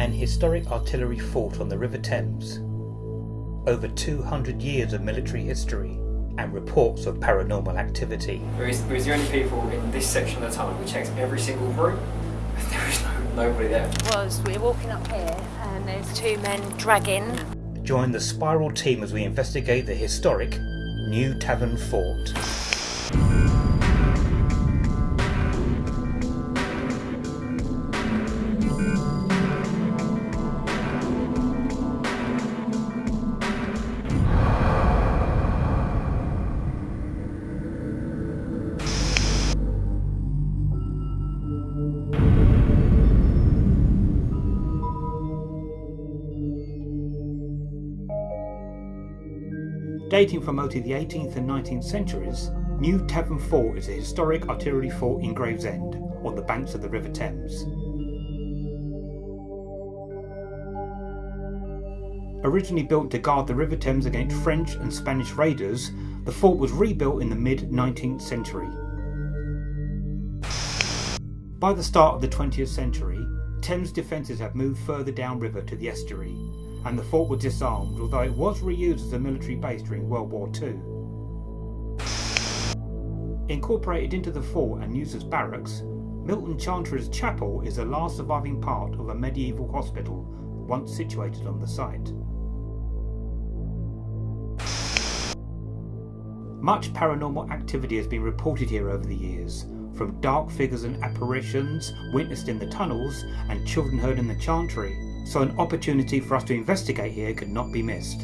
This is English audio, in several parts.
An historic artillery fort on the River Thames. Over 200 years of military history and reports of paranormal activity. There is, there is the only people in this section of the tunnel. We checked every single room. There is no, nobody there. was we're walking up here and there's two men dragging. Join the Spiral team as we investigate the historic New Tavern Fort. Dating from mostly the 18th and 19th centuries, New Tavern Fort is a historic artillery fort in Gravesend, on the banks of the River Thames. Originally built to guard the River Thames against French and Spanish raiders, the fort was rebuilt in the mid 19th century. By the start of the 20th century, Thames defences had moved further downriver to the estuary, and the fort was disarmed, although it was reused as a military base during World War II. Incorporated into the fort and used as barracks, Milton Chantry's Chapel is the last surviving part of a medieval hospital once situated on the site. Much paranormal activity has been reported here over the years, from dark figures and apparitions witnessed in the tunnels and children heard in the chantry, so an opportunity for us to investigate here could not be missed.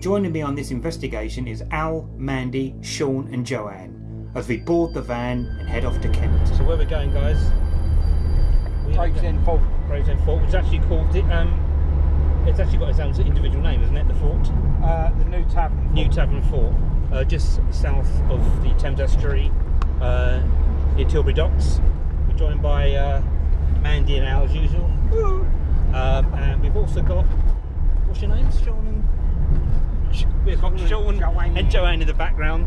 Joining me on this investigation is Al, Mandy, Sean and Joanne as we board the van and head off to Kent. So where we're going guys? We Gravesend go- Gravesend Fort, which is actually called it, um, it's actually got its own individual name, isn't it, the fort? Uh, the new tavern. New Tavern Fort, uh, just south of the Thames Estuary, uh, near Tilbury Docks. We're joined by uh, Mandy and Al as usual. Um, and we've also got, what's your names, Sean and... We've got Sean Joanne. and Joanne in the background.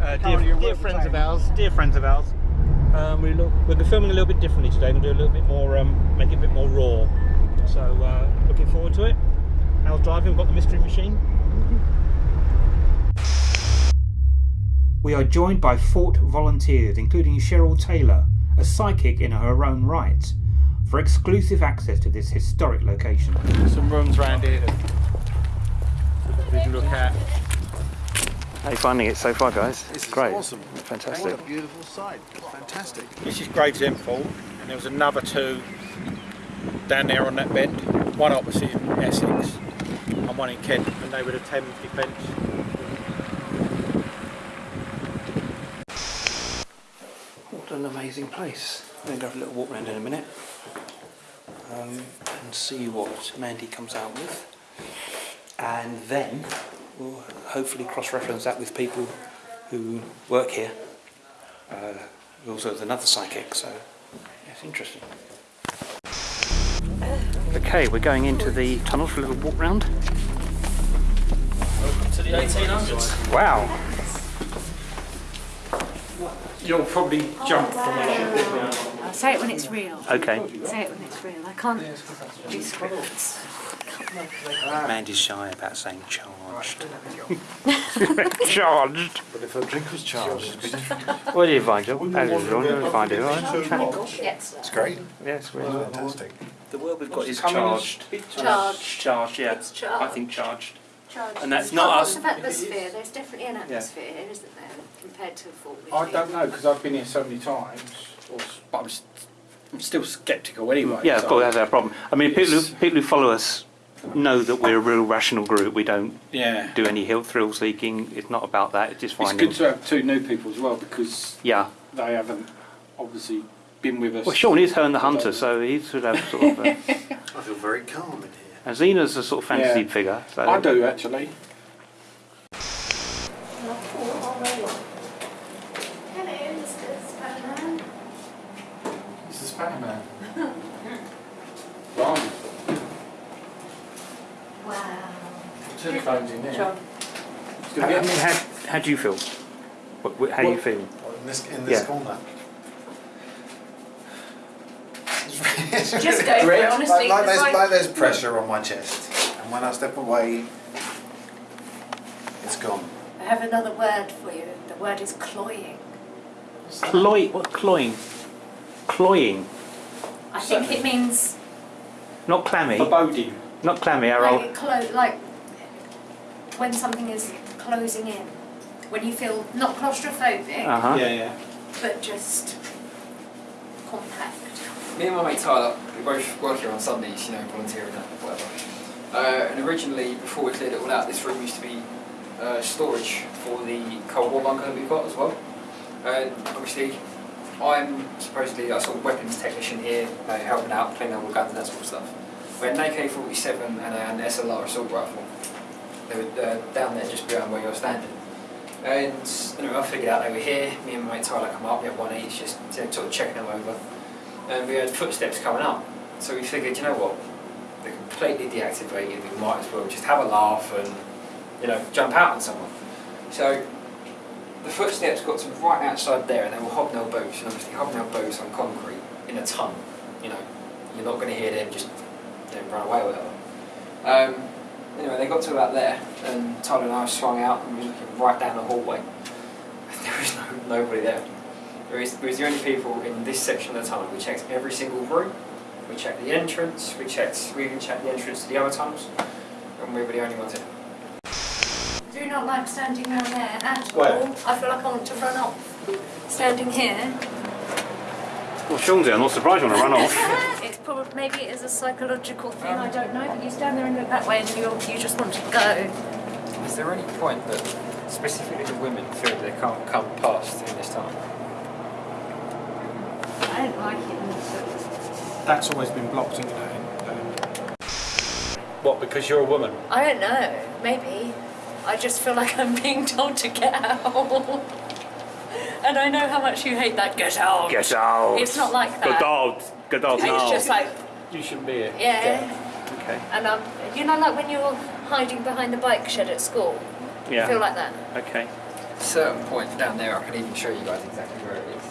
Uh, dear, dear friends of ours, dear friends of ours. Um, we look, we're filming a little bit differently today. We're going to do a little bit more, um, make it a bit more raw. So uh, looking forward to it. Al's driving, we've got the mystery machine. We are joined by Fort volunteers, including Cheryl Taylor, a psychic in her own right, for exclusive access to this historic location. Some rooms around here that we can look at. How are you finding it so far, guys? This is Great. awesome. Fantastic. What a beautiful site. Fantastic. This is Gravesend Fort, and there was another two down there on that bend. One opposite in Essex, and one in Kent, and they were the Thames Defence. What an amazing place. I'm going to have a little walk around in a minute um, and see what Mandy comes out with. And then we'll hopefully cross reference that with people who work here. Uh, also, there's another psychic, so it's interesting. Okay, we're going into the tunnel for a little walk round. Welcome To the 1800s. Wow! You'll probably jump from a I'll say it when it's real. Okay, Say it when it's real. I can't do scripts. Mandy's shy about saying charged. charged? But if a drink was charged, it'd be different. What do you find, Joe? As usual, you find it, right? Yes. It's great. Yes, we're Fantastic. The word we've got is charged. Charged. Charged, yeah. It's charged. I think charged. Charged. And that's not lots us- of atmosphere. There's definitely an atmosphere here, isn't there, compared to a fort. with I don't know because I've been here so many times, or, but I'm, st- I'm still sceptical anyway. Yeah, of course, that's our problem. I mean, people who, people who follow us know that we're a real rational group. We don't Yeah. do any hill thrill seeking. It's not about that. It's just fine. It's good to have two new people as well because Yeah. they haven't obviously been with us. Well, Sean is Herne the Hunter, so he should have sort of. Uh, I feel very calm in here. And Xena's a sort of fantasy Yeah. figure. So I do actually. Hello, Mr. Spiderman. This is Spider-Man. Right. Wow. Telephone's in there. John. I mean, how, how do you feel? What, what, how do you feel? Oh, In this, in this Yeah. corner. Just go for it, honestly. Like, like, there's, right- like there's pressure on my chest. And when I step away, it's gone. I have another word for you. The word is cloying. Cloy, what cloying? Cloying, I think it means not clammy, Foreboding. not clammy, Errol. like, clo- like when something is closing in. When you feel not claustrophobic, Uh huh. Yeah, yeah. but just compact. Me and my mate Tyler, we both work here on Sundays, you know, volunteering and whatever. Uh, and originally, before we cleared it all out, this room used to be uh, storage for the Cold War bunker that we've got as well. And obviously, I'm supposedly a sort of weapons technician here, uh, helping out, cleaning all guns and that sort of stuff. We had an AK-47 and an SLR assault rifle. They were uh, down there just behind where you're standing. And anyway, I figured out they were here. Me and my mate Tyler come up, we had one each, just sort of checking them over. And we heard footsteps coming up. So we figured, you know what, they're completely deactivated, we might as well just have a laugh and, you know, jump out on someone. So the footsteps got to right outside there and they were hobnail boots, and obviously hobnail boots on concrete in a ton, you know, you're not going to hear them just know, run away or whatever. Um, anyway, they got to about there and Tyler and I swung out and we were looking right down the hallway. There was no, nobody there. We was, we was the only people in this section of the tunnel. We checked every single room. We checked the entrance. We checked. We even checked the entrance to the other tunnels, and we were the only ones in. Do not like standing down there at Where? all. I feel like I want to run off. Standing here. Well, Sean's. I'm not surprised you want to run off. it's probably maybe it is a psychological thing. I don't know. But you stand there and look that way, and you you just want to go. Is there any point that specifically the women feel they can't come past in this tunnel? I don't like it. That's always been blocked, isn't it? What, because you're a woman? I don't know. Maybe. I just feel like I'm being told to get out. and I know how much you hate that get out. Get out. It's not like that. Get out. Get out It's just like You shouldn't be here. yeah. Okay. And um, you know, like when you're hiding behind the bike shed at school. Yeah. I feel like that. Okay. certain point down there, I can even show you guys exactly where it is.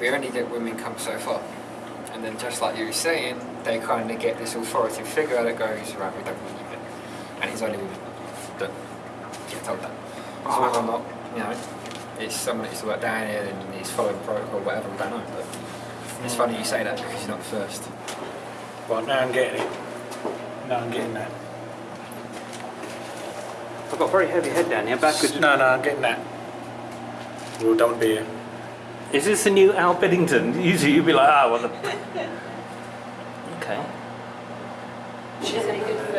But we only get women come so far. And then just like you were saying, they kind of get this authoritative figure that goes, right, we don't want you here. And it's only women that get told that. So whether or oh. not, you know, it's someone that used to work down here and he's following protocol, or whatever, we don't know. But it's funny you say that because you're not the first. Right, now I'm getting it. Now I'm getting that. I've got a very heavy head down here. Backwards. No, no, I'm getting that. We don't want be here. Is this the new Al Biddington? Usually you'd be like, ah, what the. Okay. She's any good for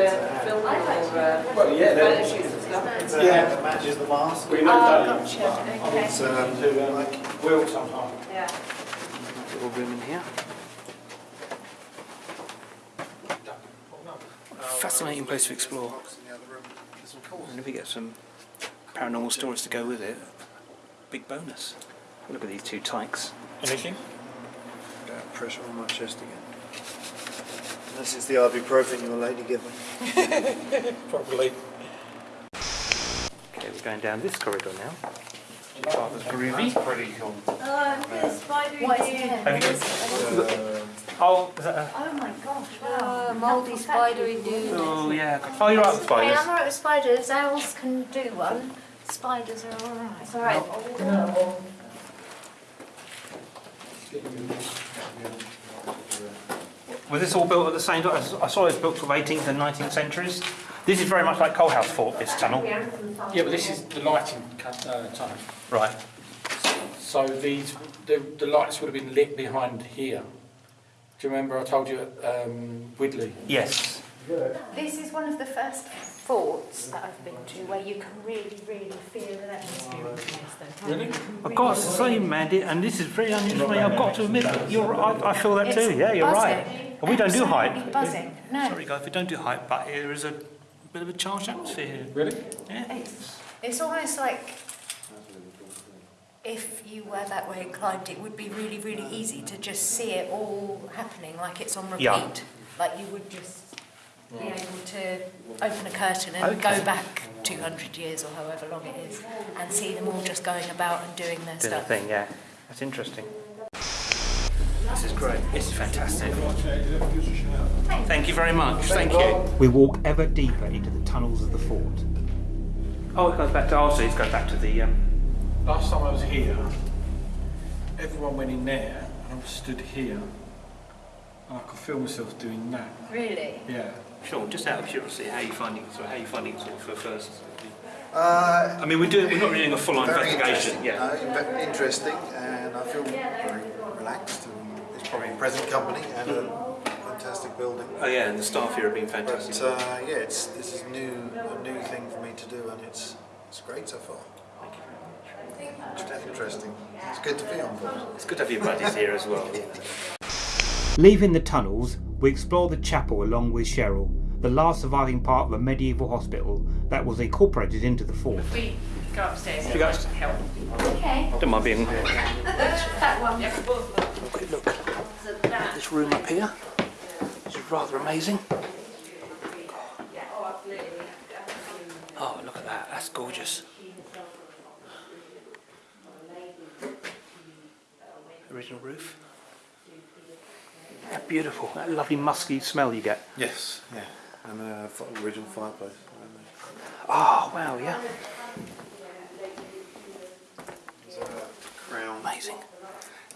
filming or uh, Well, yeah, photo shoots and stuff? Uh, Yeah. It matches the mask. We Oh, know gotcha. Okay. It's um, to um, like Will sometime. Yeah. Little room in here. Fascinating place to explore. And if we get some paranormal stories to go with it, big bonus. Look at these two tykes. Anything? Got pressure on my chest again. This is the ibuprofen your lady gave me. Probably. Okay, we're going down this corridor now. That's pretty cool. Oh, there's spider What is in it? here. Have you Uh, Oh, is that a... Oh my gosh! Oh, Wow. mouldy spidery dude. Oh, yeah. Oh, you're right with Hey, spiders. I'm alright with spiders. Owls can do one. Spiders are alright. It's alright. Was this all built at the same time? I saw it was built sort of 18th and 19th centuries. This is very much like Coalhouse Fort, this tunnel. Yeah, but this is the lighting cut- uh, tunnel. Right. So these, the, the lights would have been lit behind here. Do you remember I told you at um, Widley? Yes. This is one of the first forts that I've been to where you can really, really feel the atmosphere of the place. Though, can't Really? you? I've got to say, Mandy, and this is very unusual for me, I've got to admit, you're, I, I feel that It's too. Yeah, you're right. Buzzing. And we don't do Absolutely hype. Buzzing. No. Sorry, guys, we don't do hype, but there is a bit of a charged atmosphere here. Really? Yeah. It's, it's almost like if you were that way inclined, it would be really, really easy to just see it all happening like it's on repeat. Yeah. Like you would just be able to open a curtain and Okay. go back 200 years or however long it is and see them all just going about and doing their Do the stuff. thing, yeah. That's interesting. This great. This is fantastic. Thank you very much. Thank you. We walk ever deeper into the tunnels of the fort. Oh, it goes back to. Oh, so it goes back to the. Um, Last time I was here, everyone went in there and I was stood here and I could feel myself doing that. Really? Yeah. Sean, just out of curiosity, how are you finding it? So, how are you finding it sort of for first? Uh, I mean, we're doing. We're not doing a full-on very investigation. interesting. Yeah. Uh, inve- interesting, and I feel very relaxed. And it's probably in present company and a fantastic building. Oh yeah, and the staff here have been But fantastic. uh, yeah, it's this is new, a new thing for me to do, and it's it's great so far. It's interesting. It's good to be on board. It's good to have your buddies here as well. Leaving the tunnels, we explore the chapel along with Cheryl, the last surviving part of a medieval hospital that was incorporated into the fort. We go upstairs You guys- and help. Okay. Don't mind being. That one. Quick look at this room up here. This is rather amazing. Oh, look at that. That's gorgeous. Original roof. Beautiful. That lovely musky smell you get. Yes, yeah, and uh, original fireplace. Oh, wow, yeah. Crown. Amazing.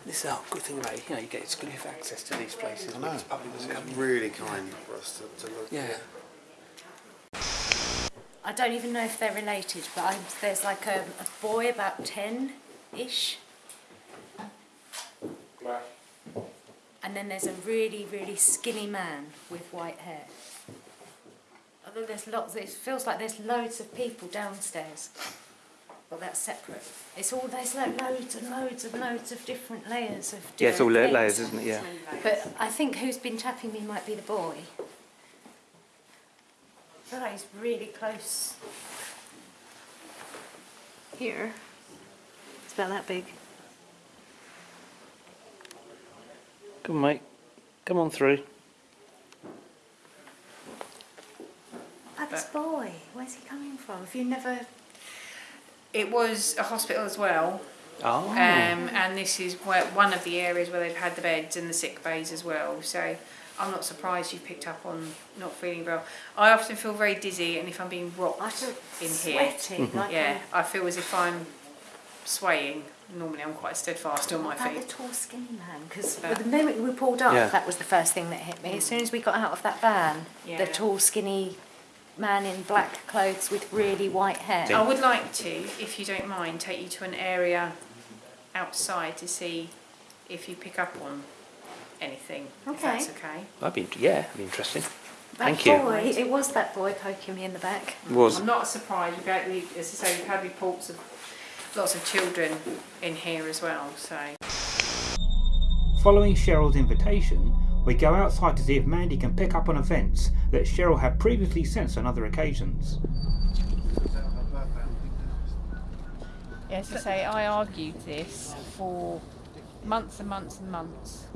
This is a good thing about it. You know, you get exclusive access to these places. I know. It's public doesn't It's in. really kind for us to, to look. Yeah. I don't even know if they're related, but I'm, there's like a, a boy about 10 ish. And then there's a really, really skinny man with white hair. Although there's lots, it feels like there's loads of people downstairs. But that's separate. It's all, there's like loads and loads and loads of different layers of different Yeah, it's all la- things. layers, isn't it? Yeah. But I think who's been tapping me might be the boy. I feel really close. Here. It's about that big. Come on, mate. Come on through. Oh, this boy. Where's he coming from? Have you never. It was a hospital as well, Oh. um, and this is where, one of the areas where they've had the beds and the sick bays as well. So I'm not surprised you've picked up on not feeling well. I often feel very dizzy, and if I'm being rocked I feel in here. Like yeah, I feel as if I'm swaying. Normally, I'm quite steadfast on my Like the feet. tall, skinny man. Because the moment we pulled up, Yeah. that was the first thing that hit me. As soon as we got out of that van, Yeah. the tall, skinny man in black clothes with really white hair. I would like to, if you don't mind, take you to an area outside to see if you pick up on anything. If Okay. that's okay. That'd be yeah, that'd be interesting. That Thank you. it was that boy poking me in the back. Was I'm not surprised. We've had, as I say, we've had reports of lots of children in here as well. So Following Cheryl's invitation, we go outside to see if Mandy can pick up on events that Cheryl had previously sensed on other occasions. Yes, I say I argued this for months and months and months.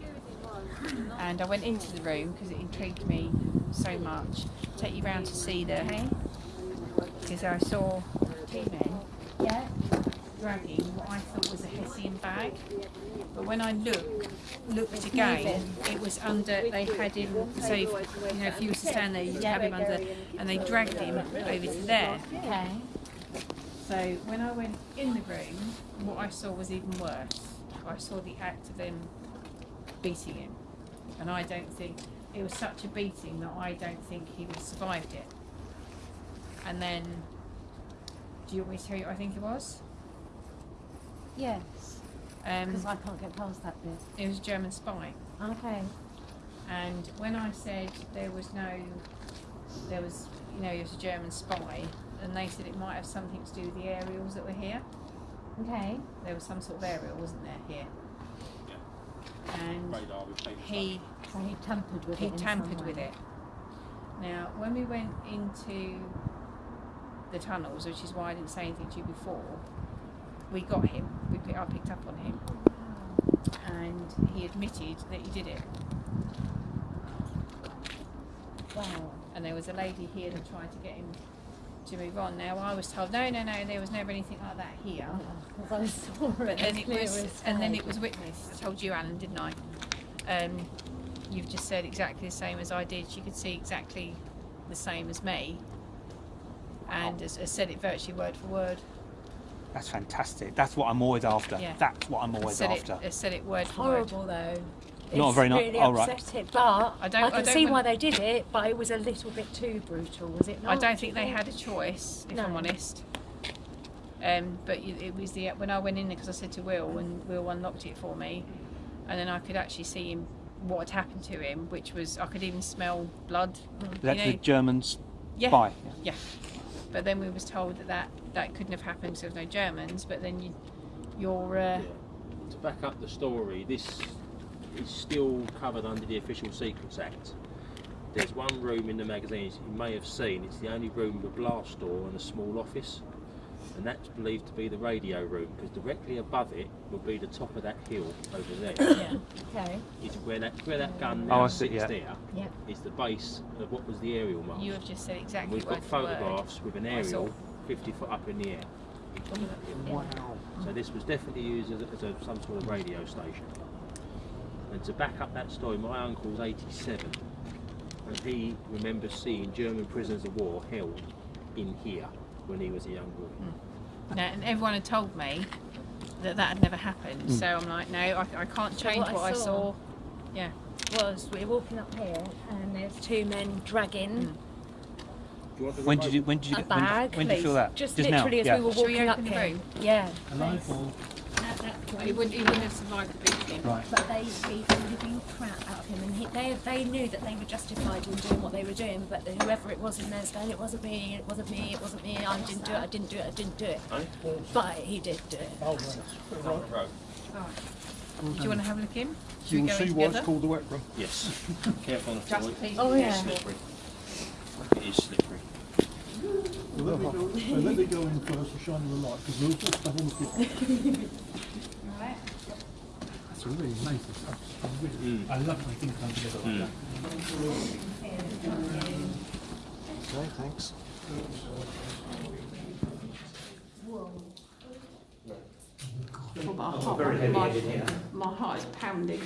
And I went into the room because it intrigued me so much. Take you round to see the because I saw two men Yeah. Dragging what I thought was a Hessian bag. But when I looked looked again, it was under they had him so if, you know if you was to stand there you'd have him under and they dragged him over to there. Okay. So when I went in the room, what I saw was even worse. I saw the act of them beating him, and I don't think it was such a beating that I don't think he would have survived it. And then, do you want me to tell you what I think it was? Yes. Um, Because I can't get past that bit. it was a German spy. Okay. And when I said there was no, there was, you know, it was a German spy, and they said it might have something to do with the aerials that were here. Okay. There was some sort of aerial, wasn't there, here? Yeah. And Radar, he So he tampered with he it. in some tampered with it. Now, when we went into the tunnels, which is why I didn't say anything to you before, we got him. We pick, I picked up on him, and he admitted that he did it. Wow. And there was a lady here that tried to get him to move on. Now, I was told no, no, no, there was never anything like that here. Because I saw it. But then it was, and then it was witnessed. I told you, Alan, didn't I? um, you've just said exactly the same as I did. She could see exactly the same as me, and has, has said it virtually word for word. That's fantastic. That's what I'm always after. Yeah. That's what I'm Has always said after. it, has said it word It's for word. horrible though. Not very ni- really oh, right. But I I, don't- I can don't see why they did it, but it was a little bit too brutal, was it not? I don't think they had a choice, if No. I'm honest. Um, but it was the when I went in there because I said to Will, and Will unlocked it for me, and then I could actually see him what had happened to him, which was I could even smell blood. That's you know, the Germans yeah, spy. yeah. But then we was told that that, that couldn't have happened because there was no Germans. But then you, you're uh, To back up the story, this is still covered under the Official Secrets Act. There's one room in the magazines you may have seen, it's the only room with a blast door and a small office. And that's believed to be the radio room because directly above it will be the top of that hill over there. yeah. Okay. Is where that where that gun Oh, now I see, sits yeah. there Yeah. is the base of what was the aerial mast. You have just said and exactly we've got for word. photographs with an aerial 50 foot up in the air. Wow. So this was definitely used as, a, as a, some sort of radio station. And to back up that story, my uncle's 87, and he remembers seeing German prisoners of war held in here when he was a young boy. Hmm. No, and everyone had told me that that had never happened. Hmm. So I'm like, no, I, I can't So change what I what I saw- saw. Yeah. Was we're walking up here and there's two men dragging hmm. Do you want the When did you when did you a get when, bag. when did you feel that? Just, now. literally as yeah. we were Shall we walking up the here. room? Yeah. Hello, Paul. At that point. He wouldn't, he wouldn't have survived the beating. Right. But they beat the living crap out of him, and he, they they knew that they were justified in doing what they were doing. But whoever it was in there saying it wasn't me, it wasn't me, it wasn't me, I didn't do it, I didn't do it, I didn't do it. But he did do it. Oh, do you want to have a look in? Should You we will go in see why it's called the wet room. Yes. Careful on the floor. Just please. Oh It's yeah. slippery. It is slippery. Well, let, me go, so let me go in first and shine you a light because we'll just have on the floor. That's really amazing stuff. It's really- I love when things come together like that. Okay, thanks. Oh, my, heart, my, my heart is pounding.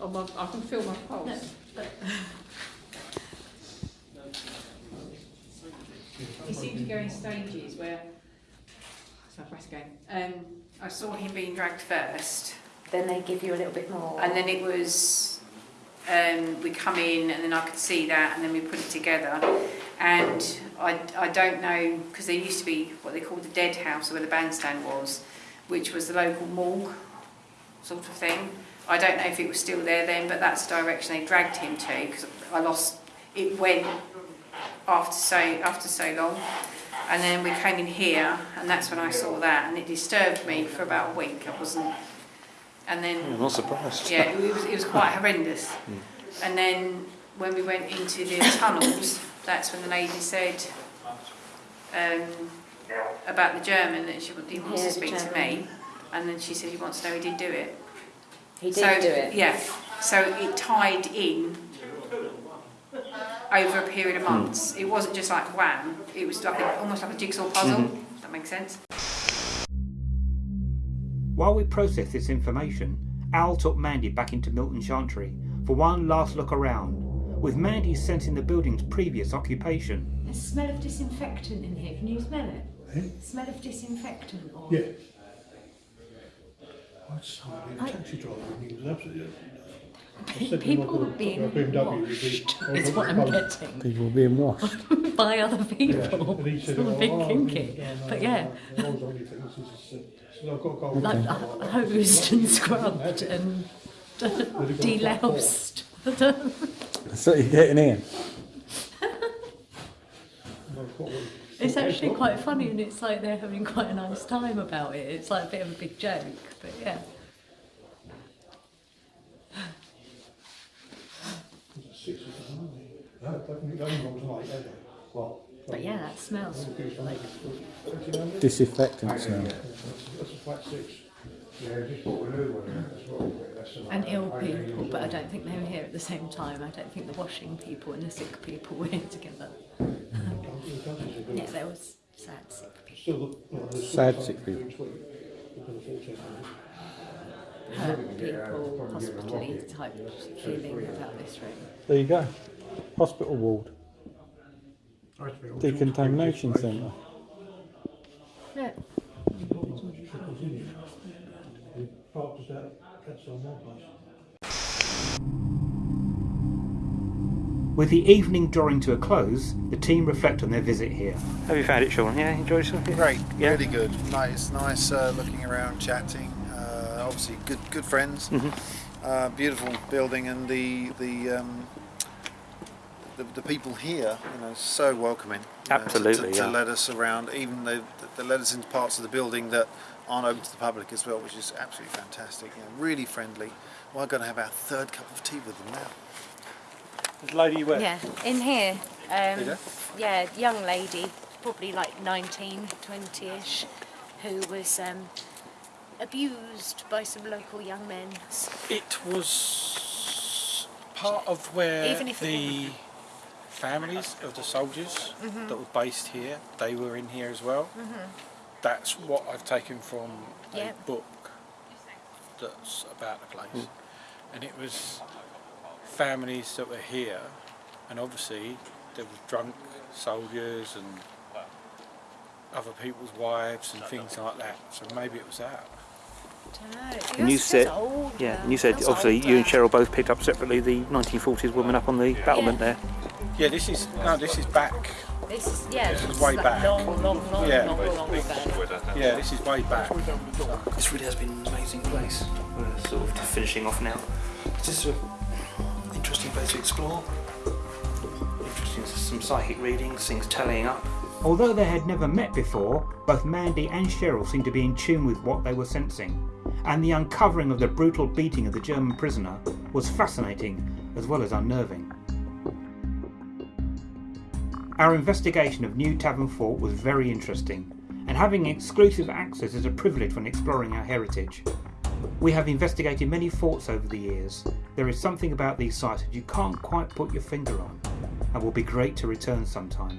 Oh, my, I can feel my pulse. He seemed to go in stages where. That's my breath again. Um, I saw him being dragged first, Then they give you a little bit more. and then it was um, we come in and then I could see that and then we put it together and I, I don't know because there used to be what they called the dead house where the bandstand was which was the local morgue sort of thing I don't know if it was still there then but that's the direction they dragged him to because I lost it went after so after so long and then we came in here and that's when I saw that and it disturbed me for about a week I wasn't and then I'm not surprised. yeah, it was, it was quite horrendous. And then when we went into the tunnels, that's when the lady said um, about the German that she wa- he wants Yeah, to speak to me. And then she said he wants to know he did do it. he did so, do it. Yeah, so it tied in over a period of months. It wasn't just like wham, it was like a, almost like a jigsaw puzzle. Does that makes sense? While we processed this information, Al took Mandy back into Milton Chantry for one last look around, with Mandy sensing the building's previous occupation. A smell of disinfectant in here. Can you smell it? Eh? Smell of disinfectant. Or... Yeah. I just saw a taxi driver and he was absolutely. I said to him, People I've got a- being washed, would is what I'm getting. People were being washed. By other people. And he said, It's all a bit kinky. no, no, But yeah. go. Like uh, hosed and scrubbed and deloused. So you're getting in. It's actually quite funny and it's like they're having quite a nice time about it. It's like a bit of a big joke, but yeah. Six or something. No, definitely, no one was late, had they? Well. But yeah, that smells like Disinfectant smell. That's a flat six. Yeah, just bought a new one, that's what, that's a. and ill people, but I don't think they were here at the same time. I don't think the washing people and the sick people were here together. Yeah, there was sad sick people. Still, you know, there's Sad sick people. next week. We're gonna fall ten minutes. hurt people, hospitality type feeling about this room. There you go. Hospital ward. Decontamination centre. Yeah. Parked us out outside my place. With the evening drawing to a close, the team reflect on their visit here. Have you found it, Sean? Yeah, enjoyed yourself? Great, Yeah. really good. Nice, nice uh, looking around, chatting. Uh, obviously, good, good friends. Mhm. Uh, beautiful building, and the the, um, the the people here, you know, so welcoming. you know, to- Absolutely, to, to let us around. Even they, they let us into parts of the building that aren't open to the public as well, which is absolutely fantastic. You know, really friendly. We're going to have our third cup of tea with them now. There's a lady where? Yeah, in here. Um, Is yeah, young lady, probably like 19, 20-ish, who was um, abused by some local young men. It was part of where Even if it the families of the soldiers Mhm. that were based here, they were in here as well. Mhm. That's what I've taken from a Yeah. book that's about the place. Mm. And it was families that were here, and obviously there was drunk soldiers and other people's wives and things like that. So maybe it was that. And you said, yeah, and you said obviously you and Cheryl both picked up separately the 1940s woman up on the battlement there. Yeah, this is no, this is back. This is, yeah, This is it's way like back. long, long, long, Yeah. long, long ago. Yeah, this is way back. This really has been an amazing place. We're sort of finishing off now. It's just an interesting place to explore. Interesting, some psychic readings, things tallying up. Although they had never met before, both Mandy and Cheryl seemed to be in tune with what they were sensing, and the uncovering of the brutal beating of the German prisoner was fascinating as well as unnerving. Our investigation of New Tavern Fort was very interesting, and having exclusive access is a privilege when exploring our heritage. We have investigated many forts over the years. There is something about these sites that you can't quite put your finger on, and will be great to return sometime.